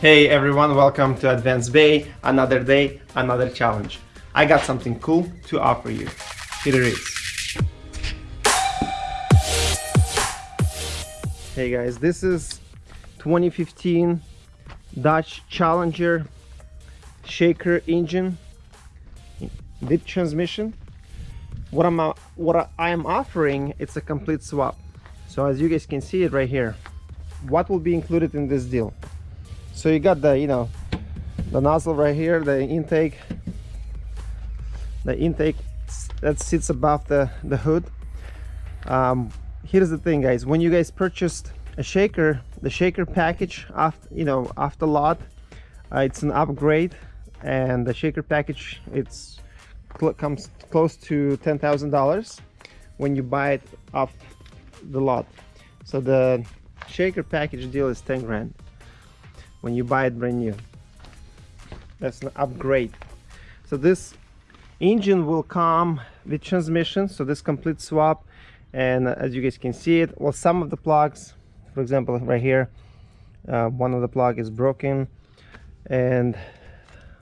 Hey everyone, welcome to Advanced Bay. Another day, another challenge. I got something cool to offer you. Here it is. Hey guys, this is 2015 Dodge Challenger shaker engine dip transmission what I'm uh, what I am offering it's a complete swap so as you guys can see it right here what will be included in this deal so you got the you know the nozzle right here the intake. The intake that sits above the the hood. Um, here's the thing guys. When you guys purchased a shaker the shaker package after you know after lot uh, it's an upgrade. And the shaker package it's cl comes close to ten thousand dollars when you buy it off the lot. So the shaker package deal is 10 grand when you buy it brand new. That's an upgrade. So this engine will come with transmission so this complete swap. And as you guys can see it well some of the plugs for example right here uh, one of the plug is broken. And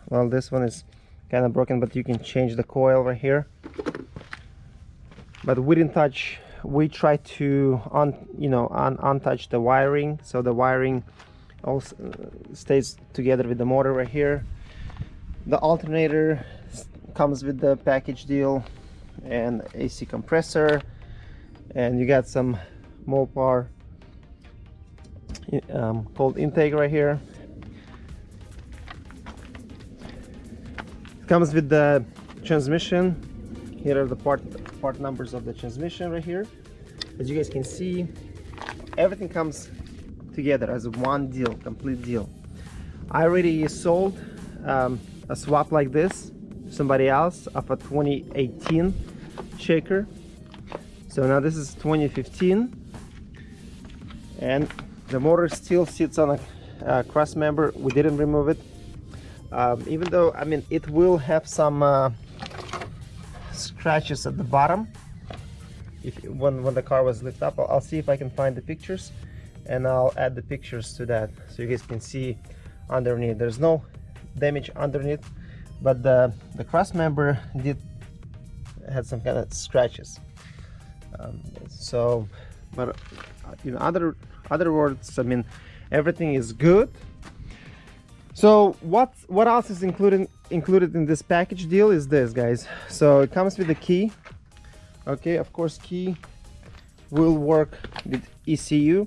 well this one is kind of broken but you can change the coil right here. But we didn't touch we try to un you know un untouch the wiring. So the wiring also stays together with the motor right here. The alternator comes with the package deal and AC compressor and you got some Mopar um, cold intake right here. It comes with the transmission. Here are the part part numbers of the transmission right here. As you guys can see everything comes together as one deal complete deal. I already sold um, a swap like this to somebody else of a 2018 shaker. So now this is 2015 and the motor still sits on a, a cross member. We didn't remove it. Um, even though I mean it will have some uh, scratches at the bottom. If when, when the car was lifted up I'll, I'll, see if I can find the pictures and I'll add the pictures to that so you guys can see underneath. There's no damage underneath but the the cross member did had some kind of scratches. Um, so but uh, in other other words I mean everything is good. So what what else is included included in this package deal is this guys. So it comes with a key. Okay of course key will work with ECU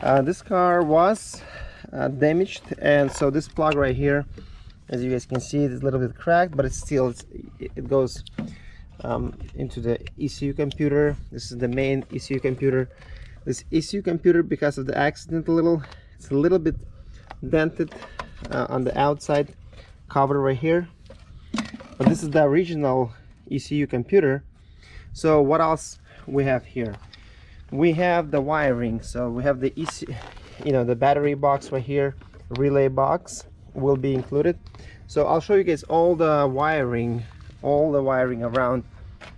uh, this car was uh, damaged and so this plug right here as you guys can see it's a little bit cracked but it's still it's, it goes um, into the ECU computer. This is the main ECU computer. This ECU computer because of the accident a little it's a little bit dented uh, on the outside cover right here. But this is the original ECU computer. So what else we have here we have the wiring so we have the EC you know the battery box right here relay box will be included. So I'll show you guys all the wiring all the wiring around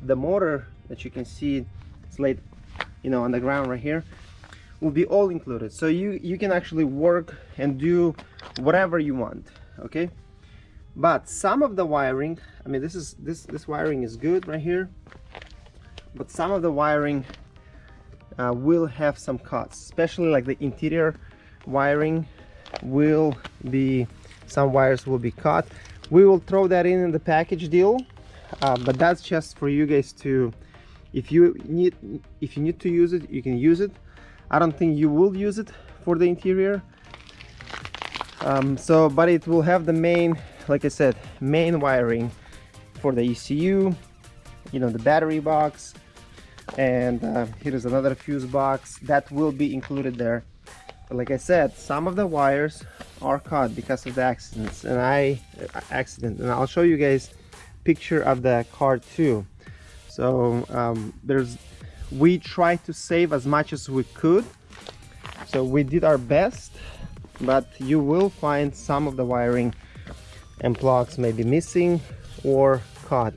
the motor that you can see it's laid you know on the ground right here will be all included. So you you can actually work and do whatever you want okay? But some of the wiring i mean this is this this wiring is good right here but some of the wiring uh, will have some cuts especially like the interior wiring will be some wires will be cut. We will throw that in in the package deal uh, but that's just for you guys to if you need if you need to use it you can use it. I don't think you will use it for the interior. Um, so but it will have the main like I said main wiring for the ECU you know the battery box and uh, here's another fuse box that will be included there. But like I said some of the wires are cut because of the accidents and I uh, accident and I'll show you guys picture of the car too. So um, there's we tried to save as much as we could. So we did our best but you will find some of the wiring and plugs may be missing or cut.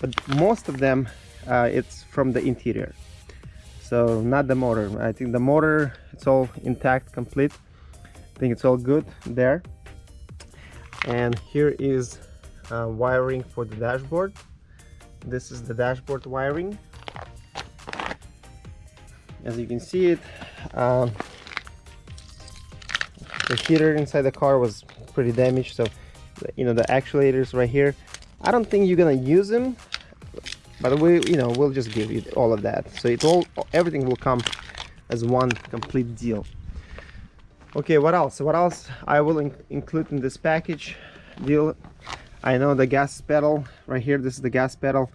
But most of them uh, it's from the interior. So not the motor. I think the motor it's all intact complete. I think it's all good there. And here is uh, wiring for the dashboard. This is the dashboard wiring. As you can see it um, the heater inside the car was pretty damaged. So you know the actuators right here I don't think you're gonna use them but we you know we'll just give you all of that. So it all everything will come as one complete deal. Okay what else? What else I will in include in this package? Deal I know the gas pedal right here this is the gas pedal.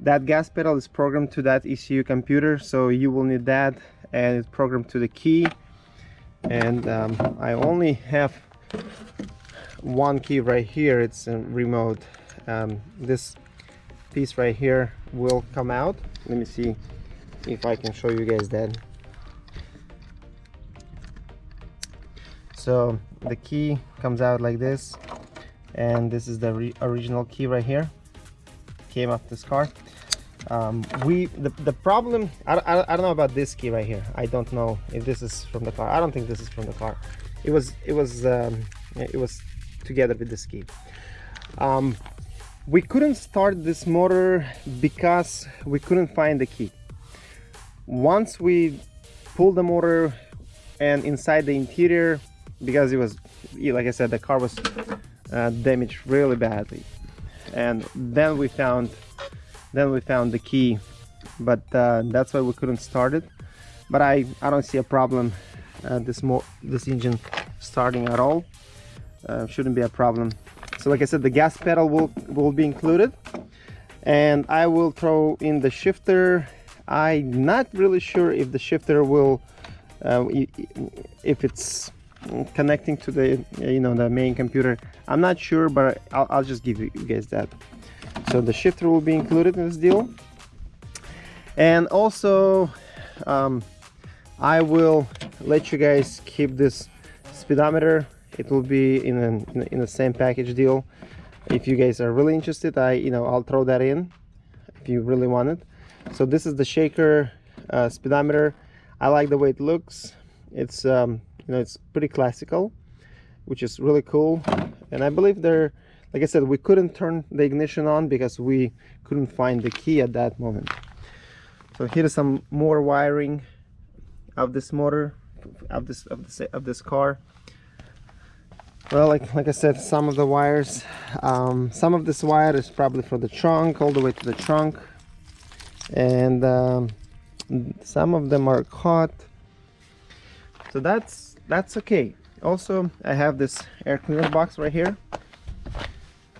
That gas pedal is programmed to that ECU computer so you will need that and it's programmed to the key. And um, I only have one key right here. It's a remote. Um, this piece right here will come out. Let me see if I can show you guys that so the key comes out like this and this is the original key right here. Came off this car. Um, we the, the problem I, I, I, don't know about this key right here. I don't know if this is from the car. I don't think this is from the car. It was it was um, it was together with this key. Um, we couldn't start this motor because we couldn't find the key. Once we pulled the motor and inside the interior because it was like I said the car was uh, damaged really badly. And then we found then we found the key but uh, that's why we couldn't start it. But I I don't see a problem uh, this more this engine starting at all. Uh, shouldn't be a problem so like I said the gas pedal will will be included. And I will throw in the shifter. I'm not really sure if the shifter will uh, if it's connecting to the you know the main computer. I'm not sure but I'll, I'll just give you guys that. So the shifter will be included in this deal. And also um, I will let you guys keep this speedometer it will be in, a, in the same package deal. If you guys are really interested I you know I'll throw that in if you really want it. So this is the shaker uh, speedometer. I like the way it looks. It's um, you know it's pretty classical which is really cool. And I believe they're like I said we couldn't turn the ignition on because we couldn't find the key at that moment. So here is some more wiring of this motor of this of this of this car well like like I said some of the wires um, some of this wire is probably for the trunk all the way to the trunk. And um, some of them are caught. So that's that's okay. Also I have this air cleaner box right here.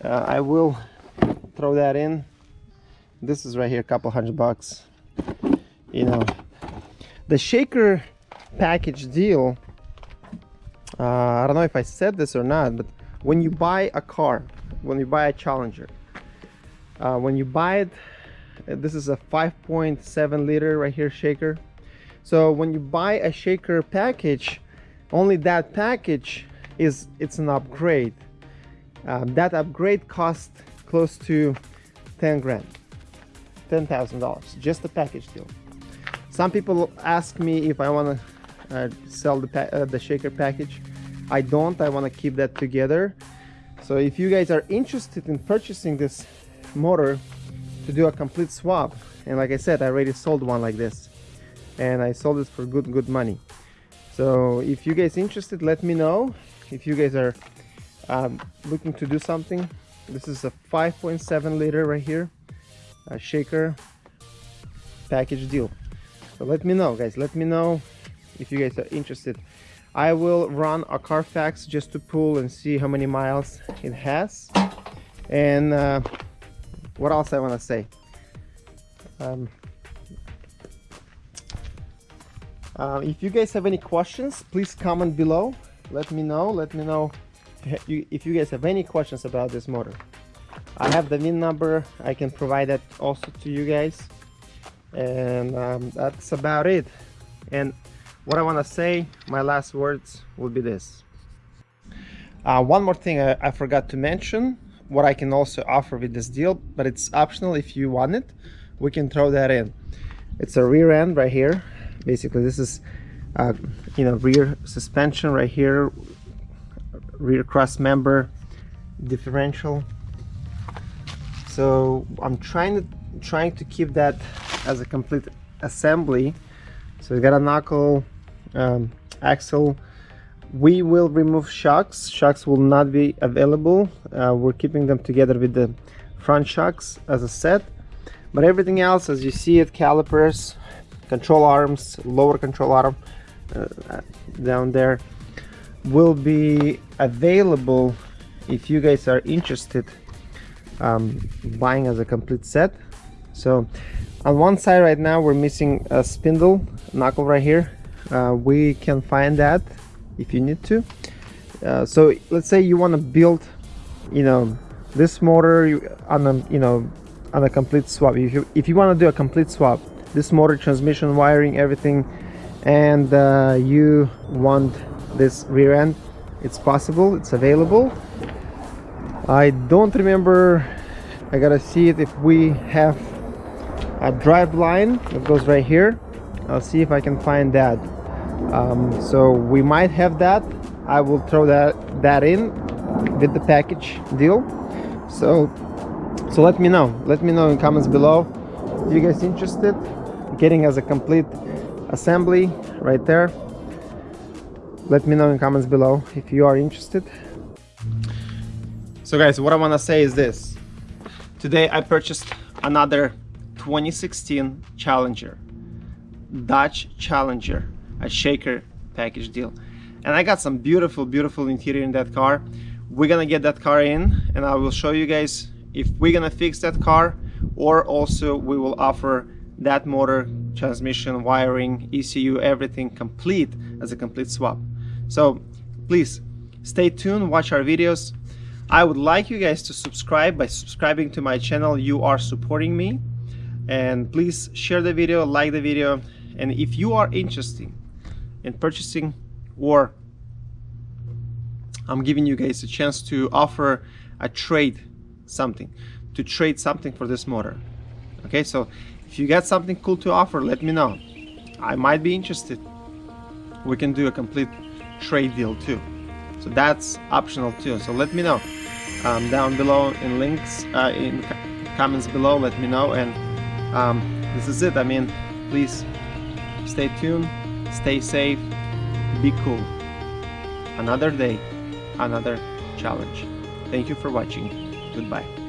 Uh, I will throw that in. This is right here a couple hundred bucks. You know the shaker package deal uh, I don't know if I said this or not but when you buy a car when you buy a Challenger uh, when you buy it this is a 5.7 liter right here shaker. So when you buy a shaker package only that package is it's an upgrade. Um, that upgrade cost close to 10 grand $10,000 just a package deal. Some people ask me if I want to uh, sell the, uh, the shaker package. I don't I want to keep that together. So if you guys are interested in purchasing this motor to do a complete swap and like I said I already sold one like this and I sold it for good good money. So if you guys interested let me know. If you guys are um, looking to do something this is a 5.7 liter right here a shaker package deal. So let me know guys. Let me know if you guys are interested. I will run a Carfax just to pull and see how many miles it has. And uh, what else I want to say? Um, uh, if you guys have any questions please comment below. Let me know. Let me know if you guys have any questions about this motor. I have the VIN number. I can provide that also to you guys. And um, that's about it. And what I want to say my last words will be this. Uh, one more thing I, I forgot to mention what I can also offer with this deal but it's optional if you want it we can throw that in. It's a rear end right here. Basically this is uh, you know rear suspension right here rear cross member differential. So I'm trying to trying to keep that as a complete assembly. So we got a knuckle um, axle we will remove shocks. Shocks will not be available. Uh, we're keeping them together with the front shocks as a set. But everything else as you see it calipers control arms lower control arm uh, down there will be available if you guys are interested um, buying as a complete set. So on one side right now we're missing a spindle knuckle right here we can find that if you need to. Uh, so let's say you want to build you know this motor on a you know on a complete swap. If you if you want to do a complete swap this motor transmission wiring everything and uh, you want this rear end it's possible it's available. I don't remember I gotta see it if we have a drive line that goes right here. I'll see if I can find that um, so we might have that. I will throw that that in with the package deal. So so let me know. Let me know in comments below. If you guys interested getting as a complete assembly right there let me know in comments below if you are interested. So guys what i want to say is this. Today i purchased another 2016 challenger dodge challenger a shaker package deal. And i got some beautiful beautiful interior in that car. We're gonna get that car in and i will show you guys if we're gonna fix that car or also we will offer that motor transmission wiring ECU everything complete as a complete swap. So please stay tuned watch our videos. I would like you guys to subscribe by subscribing to my channel. You are supporting me. And please share the video like the video. And if you are interested in purchasing or I'm giving you guys a chance to offer a trade something to trade something for this motor. Okay so if you got something cool to offer let me know. I might be interested. We can do a complete trade deal too. So that's optional too. So let me know. Um, down below in links uh, in comments below let me know. And um, this is it. I mean please stay tuned stay safe. Be cool. Another day another challenge. Thank you for watching. Goodbye